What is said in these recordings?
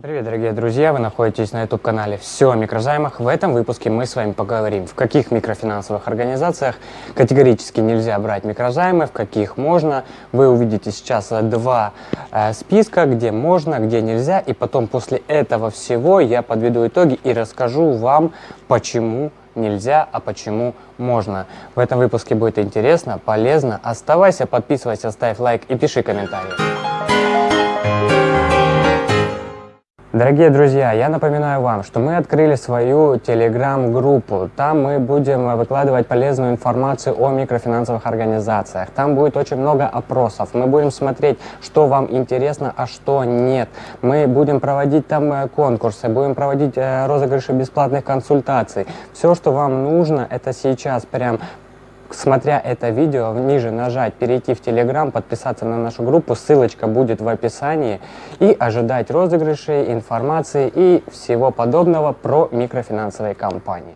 Привет, дорогие друзья! Вы находитесь на YouTube-канале «Все о микрозаймах». В этом выпуске мы с вами поговорим, в каких микрофинансовых организациях категорически нельзя брать микрозаймы, в каких можно. Вы увидите сейчас два э, списка, где можно, где нельзя. И потом после этого всего я подведу итоги и расскажу вам, почему нельзя, а почему можно. В этом выпуске будет интересно, полезно. Оставайся, подписывайся, ставь лайк и пиши комментарии. Дорогие друзья, я напоминаю вам, что мы открыли свою телеграм-группу. Там мы будем выкладывать полезную информацию о микрофинансовых организациях. Там будет очень много опросов. Мы будем смотреть, что вам интересно, а что нет. Мы будем проводить там э, конкурсы, будем проводить э, розыгрыши бесплатных консультаций. Все, что вам нужно, это сейчас прям смотря это видео, ниже нажать «Перейти в Телеграм», подписаться на нашу группу, ссылочка будет в описании, и ожидать розыгрышей, информации и всего подобного про микрофинансовые компании.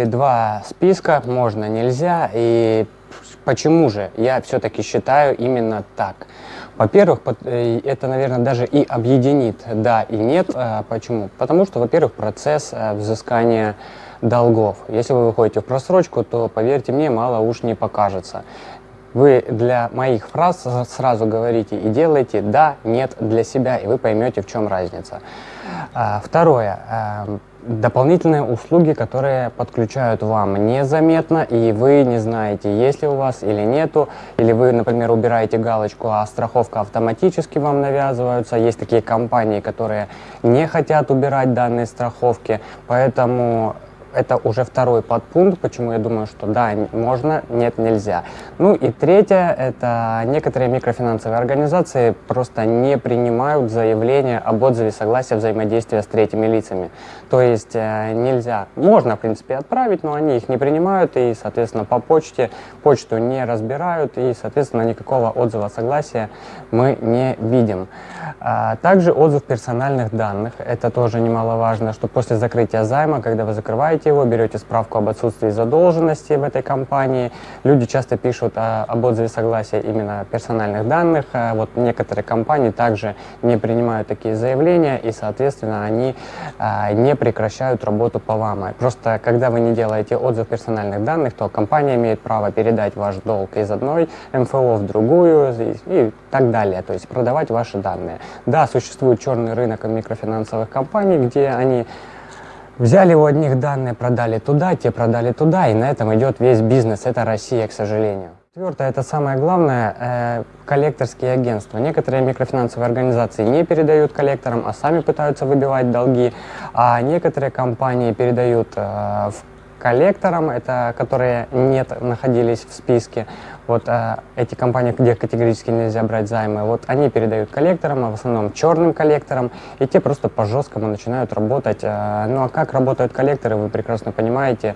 Увидели два списка, можно, нельзя, и почему же я все-таки считаю именно так? Во-первых, э, это, наверное, даже и объединит да и нет. А почему? Потому что, во-первых, процесс э, взыскания долгов. Если вы выходите в просрочку, то, поверьте мне, мало уж не покажется. Вы для моих фраз сразу говорите и делаете «да», «нет» для себя, и вы поймете, в чем разница. А, второе. Эм, дополнительные услуги, которые подключают вам незаметно, и вы не знаете, есть ли у вас или нету, или вы, например, убираете галочку, а страховка автоматически вам навязывается. Есть такие компании, которые не хотят убирать данные страховки, поэтому это уже второй подпункт, почему я думаю, что да, можно, нет, нельзя. Ну и третье, это некоторые микрофинансовые организации просто не принимают заявления об отзыве согласия взаимодействия с третьими лицами. То есть э, нельзя, можно в принципе отправить, но они их не принимают и, соответственно, по почте почту не разбирают и, соответственно, никакого отзыва согласия мы не видим. А, также отзыв персональных данных, это тоже немаловажно, что после закрытия займа, когда вы закрываете закрываете его, берете справку об отсутствии задолженности в этой компании. Люди часто пишут о, об отзыве согласия именно персональных данных. А вот некоторые компании также не принимают такие заявления и, соответственно, они а, не прекращают работу по вам. Просто когда вы не делаете отзыв персональных данных, то компания имеет право передать ваш долг из одной МФО в другую и, и так далее, то есть продавать ваши данные. Да, существует черный рынок микрофинансовых компаний, где они Взяли у одних данные, продали туда, те продали туда, и на этом идет весь бизнес. Это Россия, к сожалению. Четвертое, это самое главное, э, коллекторские агентства. Некоторые микрофинансовые организации не передают коллекторам, а сами пытаются выбивать долги, а некоторые компании передают э, в коллекторам, это которые нет, находились в списке. Вот а, эти компании, где категорически нельзя брать займы, вот они передают коллекторам, а в основном черным коллекторам, и те просто по-жесткому начинают работать. А, ну а как работают коллекторы, вы прекрасно понимаете.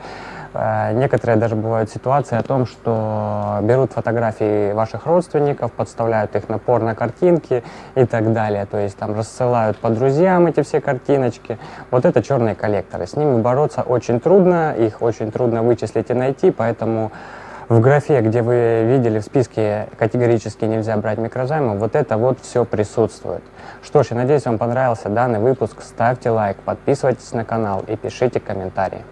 А, некоторые даже бывают ситуации о том, что берут фотографии ваших родственников, подставляют их на порно-картинки и так далее. То есть там рассылают по друзьям эти все картиночки. Вот это черные коллекторы. С ними бороться очень трудно, их очень трудно вычислить и найти, поэтому в графе, где вы видели в списке категорически нельзя брать микрозаймы, вот это вот все присутствует. Что ж, я надеюсь, вам понравился данный выпуск. Ставьте лайк, подписывайтесь на канал и пишите комментарии.